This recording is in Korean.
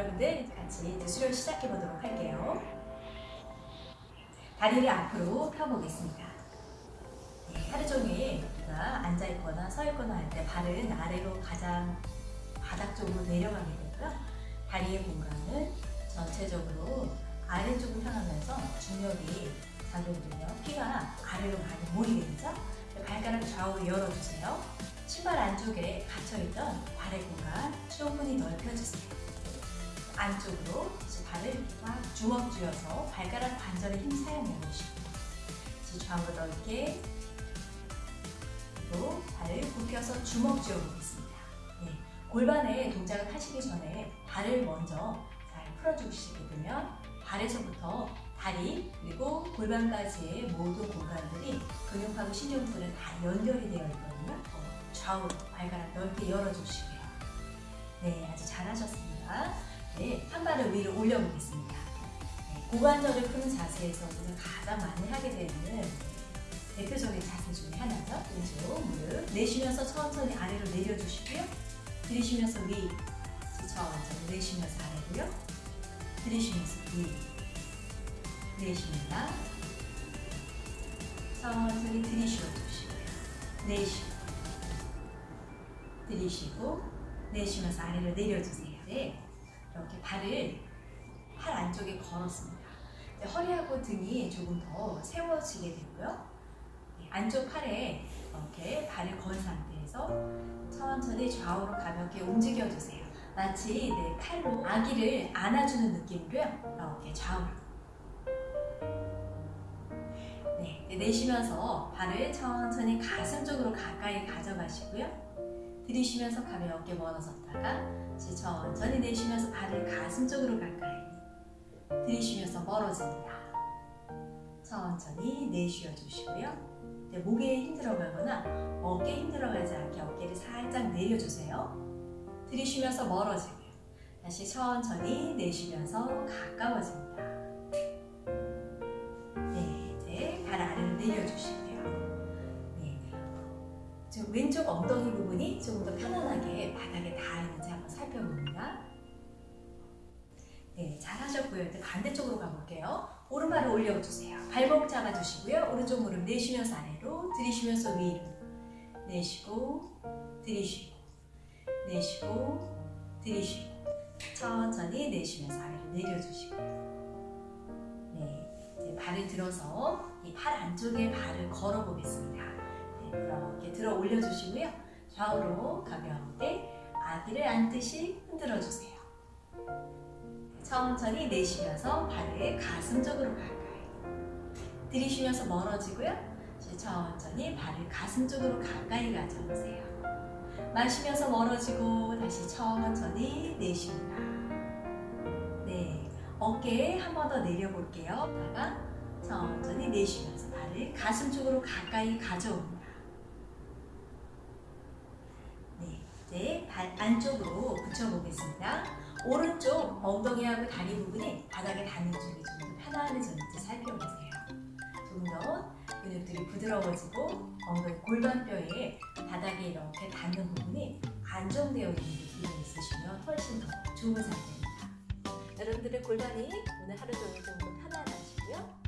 여러분들 같이 이제 수련 시작해 보도록 할게요. 다리를 앞으로 펴보겠습니다. 네, 하루 종일 우리가 앉아 있거나 서 있거나 할 때 발은 아래로 가장 바닥 쪽으로 내려가게 되고요. 다리의 공간은 전체적으로 아래쪽으로 향하면서 중력이 작용되며 피가 아래로 많이 모이게 되죠. 발가락 좌우로 열어주세요. 신발 안쪽에 갇혀있던 발의 공간 충분히 넓혀주세요. 안쪽으로 발을 꽉 주먹 쥐어서 발가락 관절에 힘 사용해 보시고 좌우로 넓게 또 발을 굽혀서 주먹 쥐어 보겠습니다. 네, 골반의 동작을 하시기 전에 발을 먼저 잘 풀어주시게 되면 발에서부터 다리 그리고 골반까지의 모든 공간들이 근육하고 신경들은 다 연결이 되어 있거든요. 좌우로 발가락 넓게 열어주시고요. 네, 아주 잘하셨습니다. 네, 한 발을 위로 올려보겠습니다. 네, 고관절을 푸는 자세에서 우리가 가장 많이 하게 되는 대표적인 자세 중에 하나죠. 왼쪽 무릎 내쉬면서 천천히 아래로 내려주시고요. 들이쉬면서 위, 천천히 내쉬면서 아래로요. 들이쉬면서 위, 내쉽니다. 천천히 들이쉬어 주시고요. 내쉬고, 들이쉬고, 내쉬면서 아래로 내려주세요. 네, 이렇게 발을 팔 안쪽에 걸었습니다. 허리하고 등이 조금 더 세워지게 되고요. 네, 안쪽 팔에 이렇게 발을 건 상태에서 천천히 좌우로 가볍게 움직여주세요. 마치 내 팔로 아기를 안아주는 느낌으로요. 이렇게 좌우로 네, 내쉬면서 발을 천천히 가슴 쪽으로 가까이 가져가시고요. 들이쉬면서 가볍게 멀어졌다가 천천히 내쉬면서 발을 가슴 쪽으로 가까이 들이쉬면서 멀어집니다. 천천히 내쉬어 주시고요. 네, 목에 힘들어가거나 어깨에 힘들어가지 않게 어깨를 살짝 내려주세요. 들이쉬면서 멀어지고요. 다시 천천히 내쉬면서 가까워집니다. 네, 이제 발 아래로 내려주시고요. 네, 왼쪽 엉덩이 부분이 조금 더 편안하게 바닥에 닿아있는지 한번 살펴봅니다. 네, 잘하셨고요. 이제 반대쪽으로 가볼게요. 오른발을 올려주세요. 발목 잡아주시고요. 오른쪽 무릎 내쉬면서 아래로, 들이쉬면서 위로. 내쉬고, 들이쉬고, 내쉬고, 들이쉬고. 천천히 내쉬면서 아래로 내려주시고요. 네, 이제 발을 들어서 이 팔 안쪽에 발을 걸어 보겠습니다. 네, 그렇게 들어 올려주시고요. 좌우로 가볍게 아기를 안듯이 흔들어 주세요. 천천히 내쉬면서 발을 가슴 쪽으로 가까이 들이쉬면서 멀어지고요. 천천히 발을 가슴 쪽으로 가까이 가져오세요. 마시면서 멀어지고 다시 천천히 내쉽니다. 네, 어깨 한 번 더 내려볼게요. 다가 천천히 내쉬면서 발을 가슴 쪽으로 가까이 가져옵니다. 네, 이제 발 안쪽으로 붙여보겠습니다. 오른쪽 엉덩이하고 다리 부분이 바닥에 닿는 쪽이 좀더 편안해졌는지 살펴보세요. 조금 더 근육들이 부드러워지고 엉덩이 골반뼈에 바닥에 이렇게 닿는 부분이 안정되어 있는 느낌이 있으시면 훨씬 더 좋은 상태입니다. 여러분들의 골반이 오늘 하루 종일 좀 더 편안하시고요.